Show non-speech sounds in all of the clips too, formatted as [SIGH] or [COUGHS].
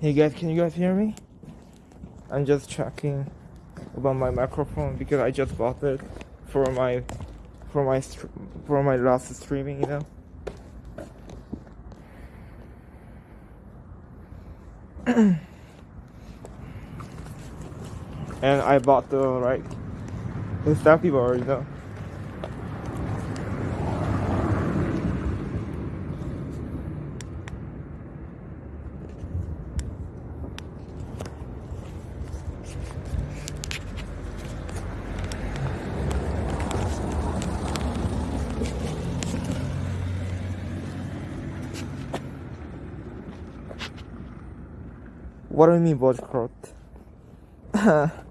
Hey guys, can you guys hear me? I'm just checking about my microphone because I just bought it for my for my for my last streaming, you know. [CLEARS THROAT] and I bought the right the staffy bar, you know. What do you mean boycott? [LAUGHS]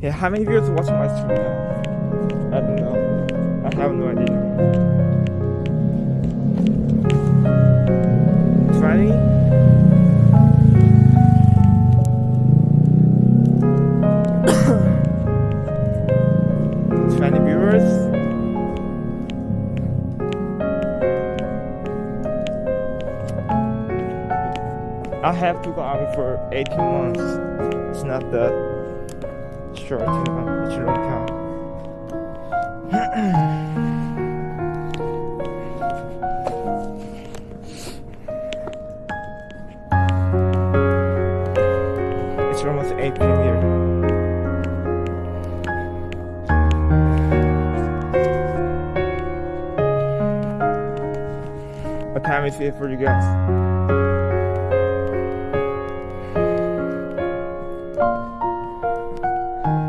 yeah, how many viewers watching my stream now? I don't know. I have no idea. 20? [COUGHS] Twenty viewers? I have to go army for 18 months. It's not that know, it's a long time. it's almost 18 years. What time is it for you guys?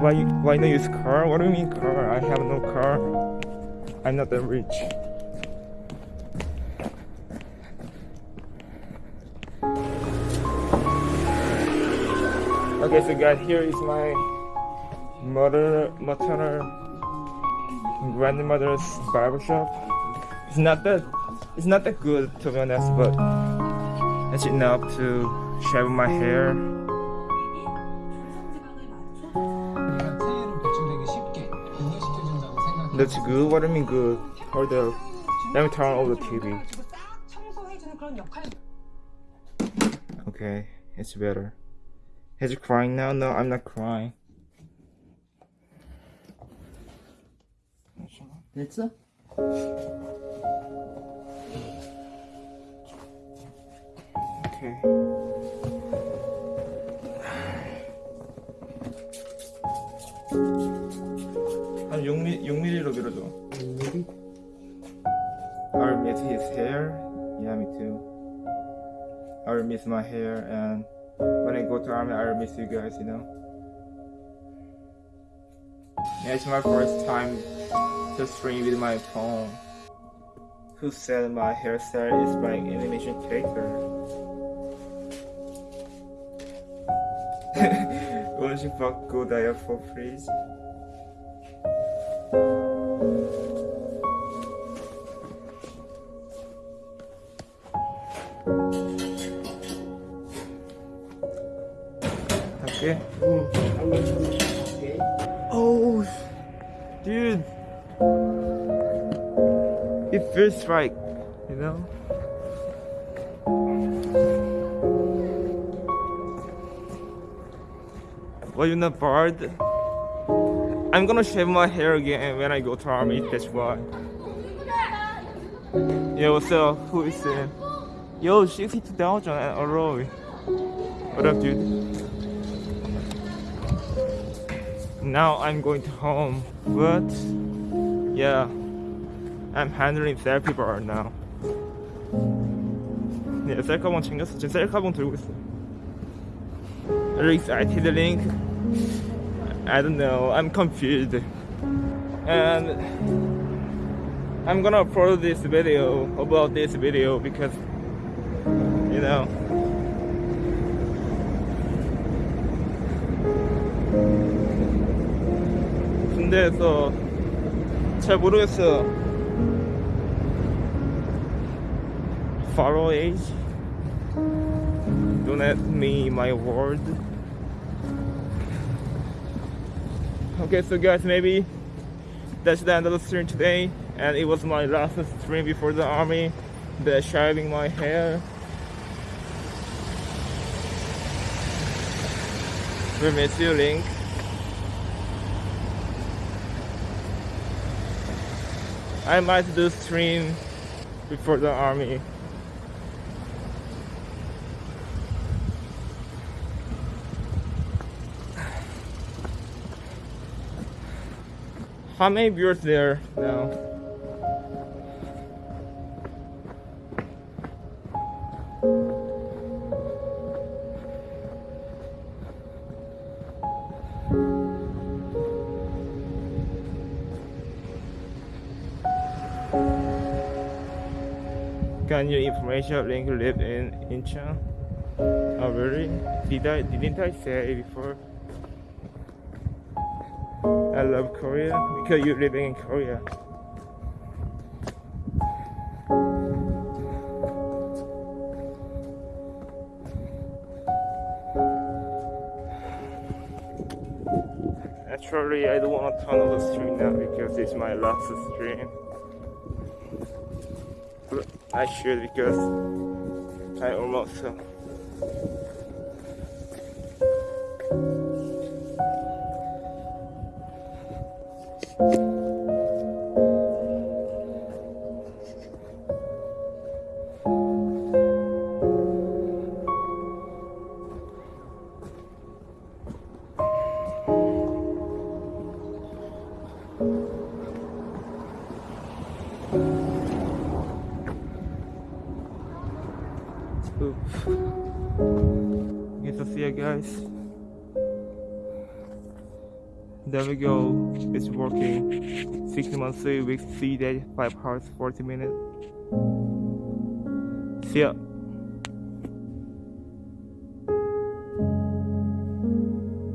Why you, why not use car? What do you mean car? I have no car. I'm not that rich. Okay, so guys, here is my mother, maternal grandmother's barber shop. It's not that, it's not that good to be honest, but it's enough to shave my hair. That's good? What do you mean good? Hold the... Let me turn off the TV. Okay, it's better. Is he crying now? No, I'm not crying. 됐어? Okay. 한 6mm, 6mm로 밀어줘. I'll miss his hair. Yeah, me too. I'll miss my hair, and when I go to army, I'll miss you guys. You know. Yeah, it's my first time to stream with my phone. Who said my hairstyle is like animation character? [LAUGHS] 원시 받고 나야 for please. 할게. Oh, dude. It feels right, you know? Why you not bored? I'm gonna shave my hair again when I go to army, that's why. Yo, what's up? Who is it? Yo, 62,000 and Aroy. What up, dude? Now I'm going to home, but yeah, I'm handling therapy bar now. 네, 셀카봉 챙겼어. 지금 셀카봉 들고 있어. Are you excited, Link? I don't know. I'm confused. And I'm gonna upload this video about this video because you know 군대에서 잘 모르겠어요. Faro age. Don't let me my word. Okay, so guys, maybe that's the end of the stream today, and it was my last stream before the army. The shaving my hair. We miss you, Link. I might do stream before the army. How many viewers there now? Can you information link live in Incheon? Oh really? Did I didn't I say before? I love Korea because you're living in Korea. Actually, I don't want to turn on the stream now because it's my last stream. I should because I almost. Uh, There we go. It's working. Six months, three weeks, three days, five hours, 40 minutes. See ya.